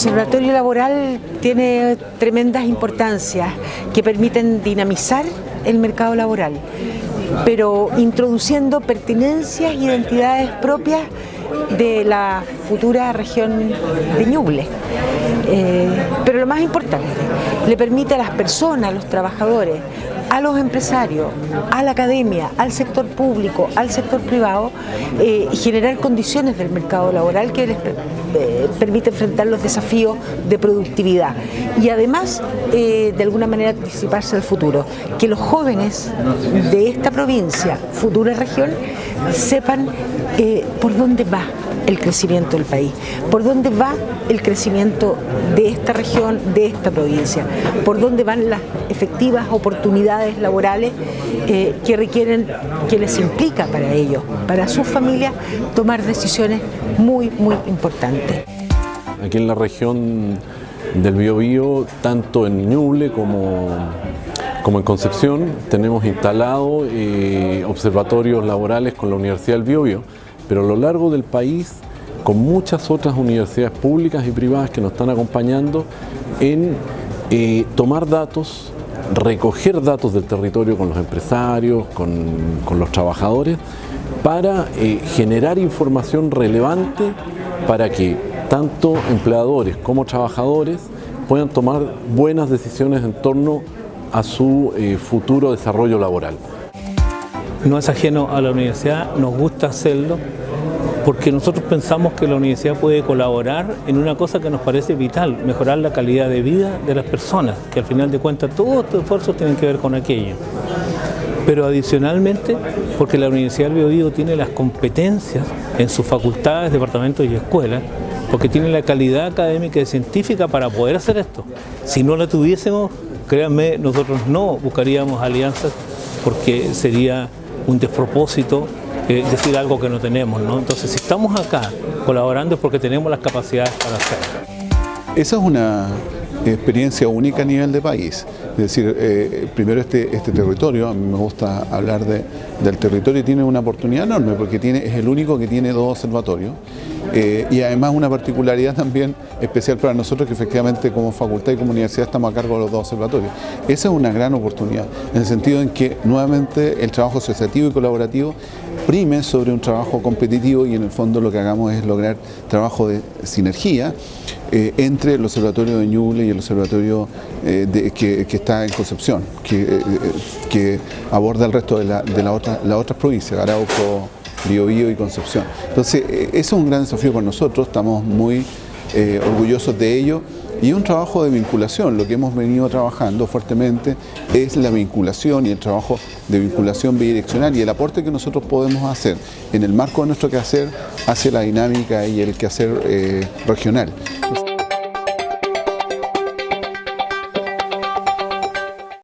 Observatorio Laboral tiene tremendas importancias que permiten dinamizar el mercado laboral, pero introduciendo pertinencias e identidades propias de la futura región de Ñuble. Eh, pero lo más importante, le permite a las personas, a los trabajadores, a los empresarios, a la academia, al sector público, al sector privado, eh, generar condiciones del mercado laboral que les eh, permite enfrentar los desafíos de productividad y además eh, de alguna manera anticiparse al futuro, que los jóvenes de esta provincia, futura región, sepan por dónde va el crecimiento del país, por dónde va el crecimiento de esta región, de esta provincia, por dónde van las efectivas oportunidades laborales eh, que requieren, que les implica para ellos, para sus familias, tomar decisiones muy, muy importantes. Aquí en la región del Biobío, tanto en Ñuble como como en Concepción tenemos instalado eh, observatorios laborales con la Universidad del Biobío pero a lo largo del país con muchas otras universidades públicas y privadas que nos están acompañando en eh, tomar datos, recoger datos del territorio con los empresarios, con, los trabajadores, para eh, generar información relevante para que tanto empleadores como trabajadores puedan tomar buenas decisiones en torno a su eh, futuro desarrollo laboral. No es ajeno a la universidad, nos gusta hacerlo, porque nosotros pensamos que la universidad puede colaborar en una cosa que nos parece vital, mejorar la calidad de vida de las personas, que al final de cuentas todos estos esfuerzos tienen que ver con aquello. Pero adicionalmente, porque la Universidad del Biobío tiene las competencias en sus facultades, departamentos y escuelas, porque tiene la calidad académica y científica para poder hacer esto. Si no la tuviésemos, créanme, nosotros no buscaríamos alianzas porque sería un despropósito decir algo que no tenemos. ¿no? Entonces, si estamos acá colaborando es porque tenemos las capacidades para hacerlo. Esa es una experiencia única a nivel de país. Es decir, eh, primero este, este territorio, a mí me gusta hablar de, del territorio, tiene una oportunidad enorme porque tiene, es el único que tiene dos observatorios eh, y además una particularidad también especial para nosotros que efectivamente como facultad y como universidad estamos a cargo de los dos observatorios. Esa es una gran oportunidad, en el sentido en que nuevamente el trabajo asociativo y colaborativo prime sobre un trabajo competitivo y en el fondo lo que hagamos es lograr trabajo de sinergia eh, entre el Observatorio de Ñuble y el Observatorio eh, que, está en Concepción, que, aborda el resto de, la, de las otras provincias, Arauco, Biobío y Concepción. Entonces, eso es un gran desafío para nosotros, estamos muy eh, orgullosos de ello y un trabajo de vinculación, lo que hemos venido trabajando fuertemente es la vinculación y el trabajo de vinculación bidireccional y el aporte que nosotros podemos hacer en el marco de nuestro quehacer hacia la dinámica y el quehacer eh, regional.